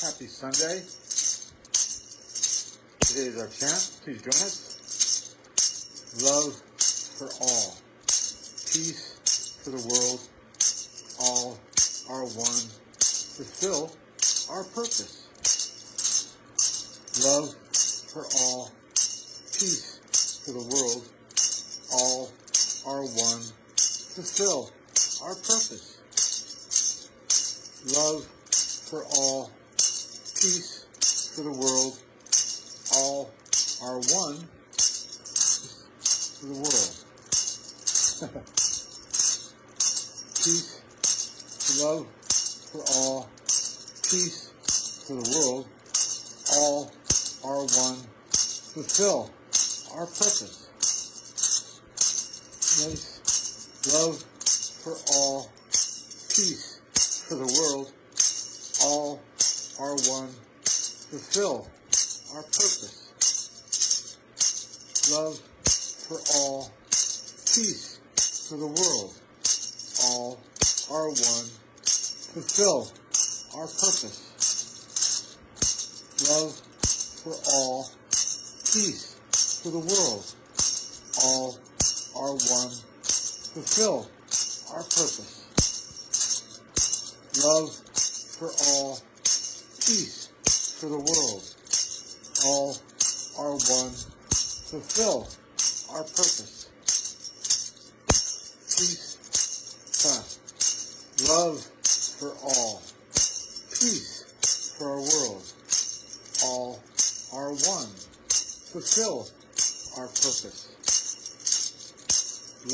Happy Sunday. Today is our chant. Please join us. Love for all. Peace for the world. All are one. Fulfill our purpose. Love for all. Peace for the world. All are one. Fulfill our purpose. Love for all. Peace for the world. All are one for the world. Peace, love for all. Peace for the world. All are one. Fulfill our purpose. Nice. Love for all. Peace for the world. All are one. Fulfill our purpose. Love for all. Peace for the world. All are one. Fulfill our purpose. Love for all. Peace for the world. All are one. Fulfill our purpose. Love for all. Peace for the world. All are one. Fulfill our purpose. Peace. Huh. Love for all. Peace for our world. All are one. Fulfill our purpose.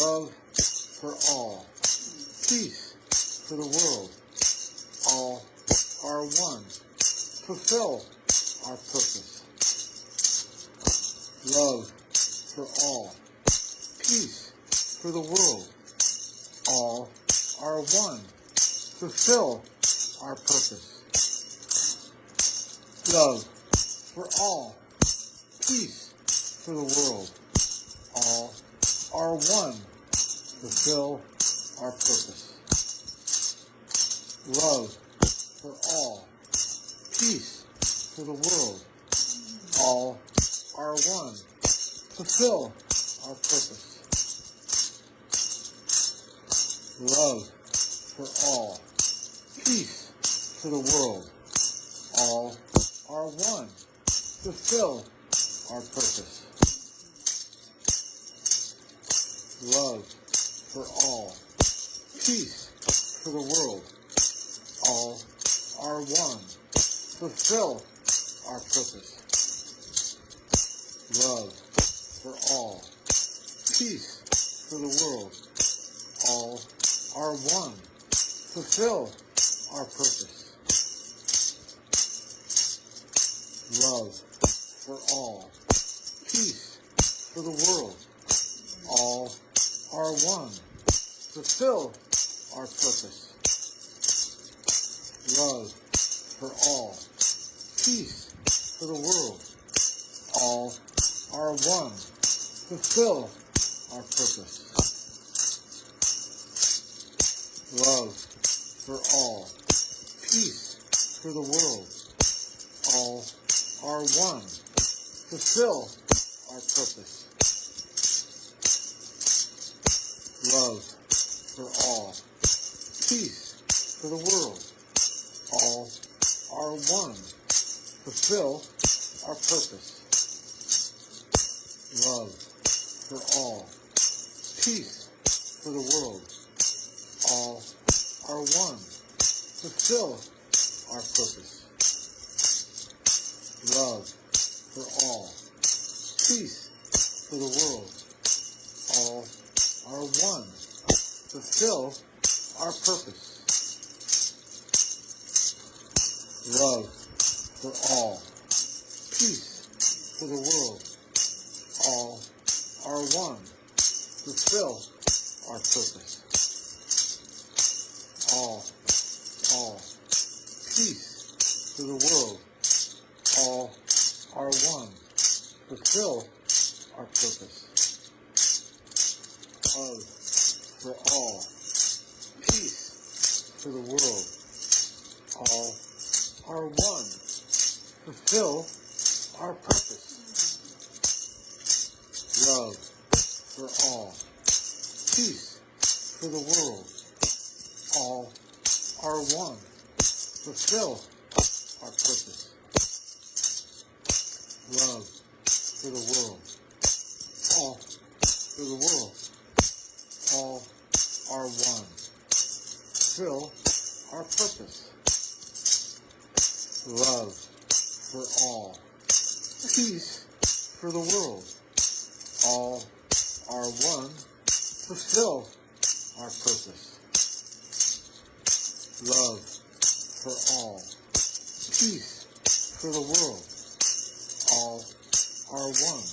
Love for all. Peace for the world. All are one. Fulfill our purpose. Love for all. Peace for the world. All are one. Fulfill our purpose. Love for all. Peace for the world. All are one. Fulfill our purpose. Love for all. For the world. All are one. Fulfill our purpose. Love for all. Peace for the world. All are one. Fulfill our purpose. Love for all. Peace for the world. All are one. Fulfill our purpose. Love for all. Peace for the world. All are one. Fulfill our purpose. Love for all. Peace for the world. All are one. Fulfill our purpose. Love for all. Peace for the world. All are one. Fulfill our purpose. Love for all. Peace for the world. All are one. Fulfill our purpose. Love for all. Peace for the world. Fulfill our purpose. Love for all. Peace for the world. All are one. Fulfill our purpose. Love for all. Peace for the world. All are one. Fulfill our purpose. Love for all. Peace for the world. All are one. Fulfill our purpose. All, all. Peace for the world. All are one. Fulfill our purpose. Love for all. Peace for the world. All are one. Fulfill our purpose. Love for all. Peace for the world. All are one. Fulfill our purpose. Love for the world. All for the world. All are one. Fulfill our purpose. Are one. Fulfill our purpose. Love for all. Peace for the world. All are one.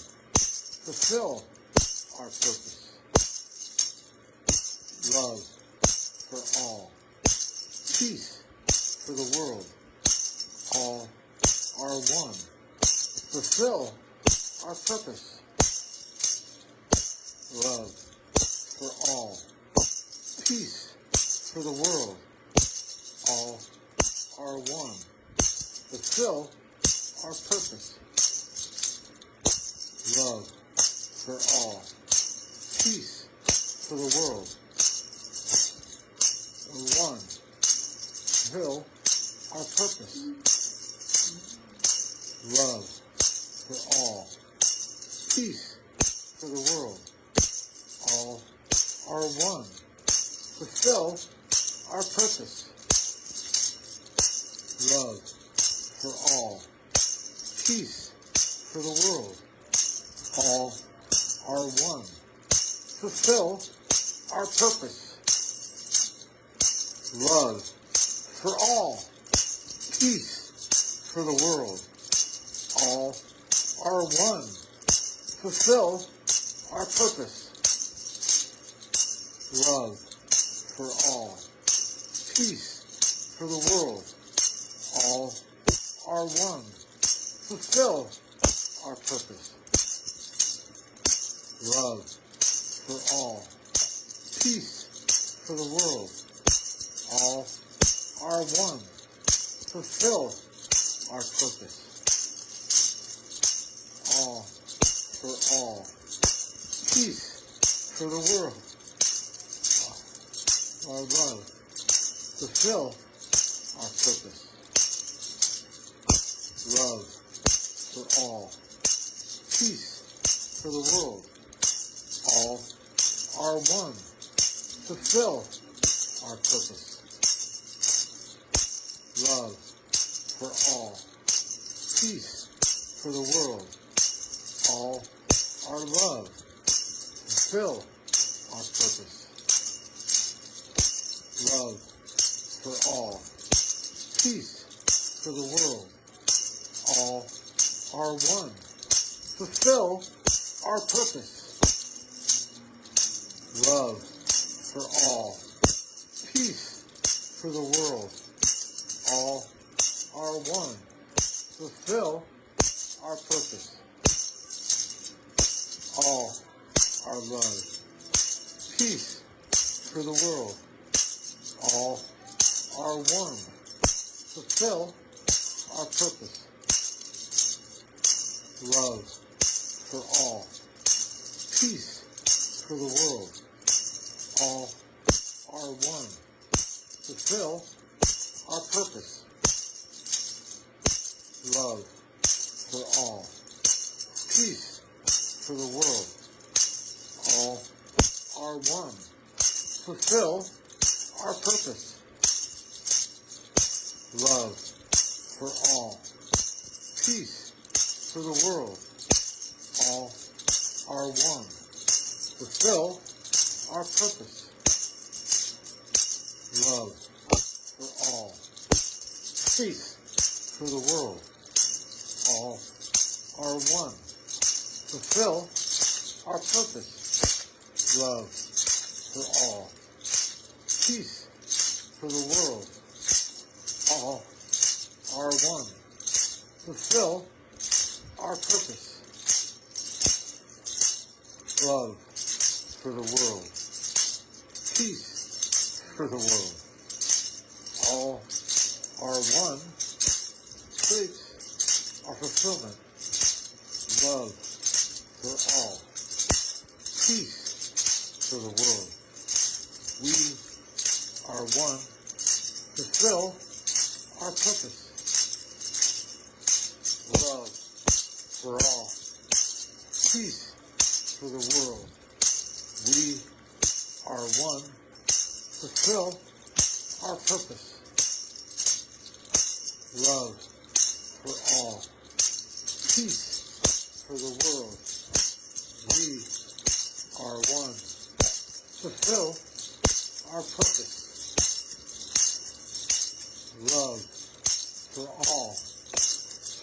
Fulfill our purpose. Love for all. Peace for the world. All are one. Fulfill our purpose. Love for all. Peace for the world. All are one. Fulfill our purpose. Love for all. Peace for the world. One. Fulfill our purpose. Love for all. Peace for the world. All are one. Fulfill our purpose. Love for all. Peace for the world. All are one. Fulfill our purpose. Love for all. Peace for the world. All are one. Fulfill our purpose. Love for all. Peace for the world. All are one. Fulfill our purpose. Love for all. Peace for the world. All are one. Fulfill our purpose. All for all. Peace for the world. Our love. Fulfill our purpose. Love for all. Peace for the world. All are one. Fulfill our purpose. Love for all. Peace for the world. All are love. Fulfill our purpose. Love for all. Peace for the world. All are one. Fulfill our purpose. Love for all. Peace for the world. All are one. Fulfill our purpose. All are love. Peace for the world. All are one. Fulfill our purpose. Love for all. Peace for the world. All are one. Fulfill our purpose. Love for all. Peace for the world. All are one. Fulfill our purpose. Love for all. Peace for the world. All are one. Fulfill our purpose. Love for all. Peace for the world. All are one. Fulfill our purpose. Love for all. Peace for the world. All are one. Fulfill our purpose. Love for the world. Peace for the world. All are one. traits are fulfillment, love for all, peace for the world. Are one to fill our purpose. Love for all, peace for the world. We are one to fill our purpose. Love for all, peace for the world. We are one to fill our purpose. Love for all,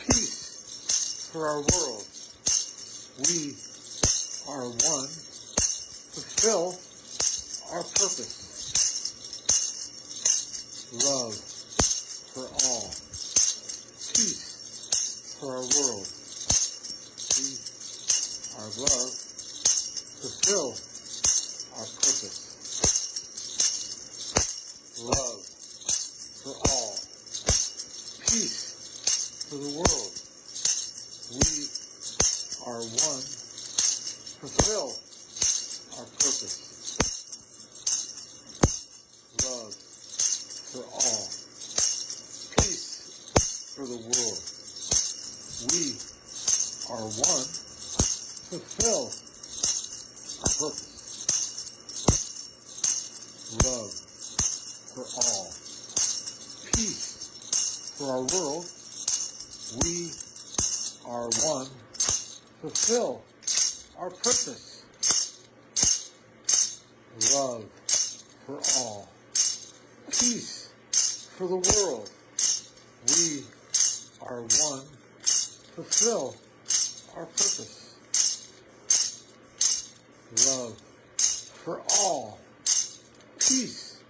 peace for our world. We are one Fulfill our purpose. Love for all, peace for our world. We are love Fulfill our purpose. Love for all, peace for the world. We are one fulfill our purpose. Love for all, peace for the world. We are one fulfill our purpose. Love for all, for our world. We are one fulfill our purpose. Love for all, peace for the world. We are one fulfill our purpose. Love for all, peace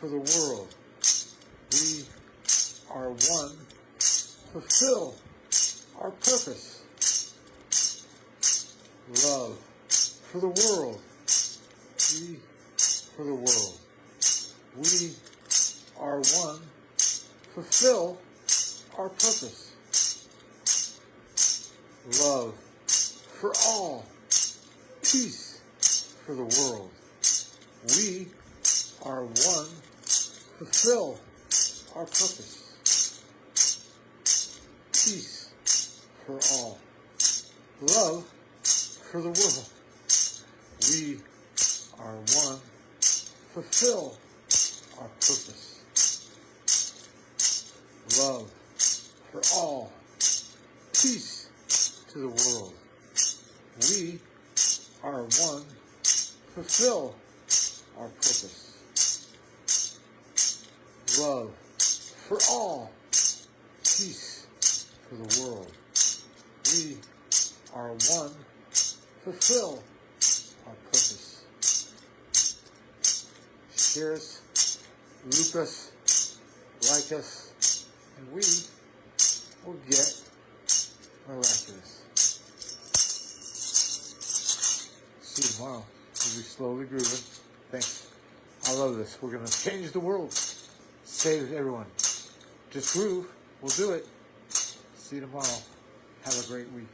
for the world. Are one fulfill our purpose. Love for the world. We for the world. We are one fulfill our purpose. Love for all. Peace for the world. We are one fulfill our purpose. For all. Love for the world. We are one fulfill our purpose. Love for all. Peace to the world. We are one fulfill our purpose. Love for all. Peace for the world. We are one fulfill our purpose. Share us, loop like us, and we will get miraculous. See you tomorrow. We'll slowly grooving. Thanks. I love this. We're going to change the world. Save everyone. Just groove. We'll do it. See you tomorrow. Have a great week.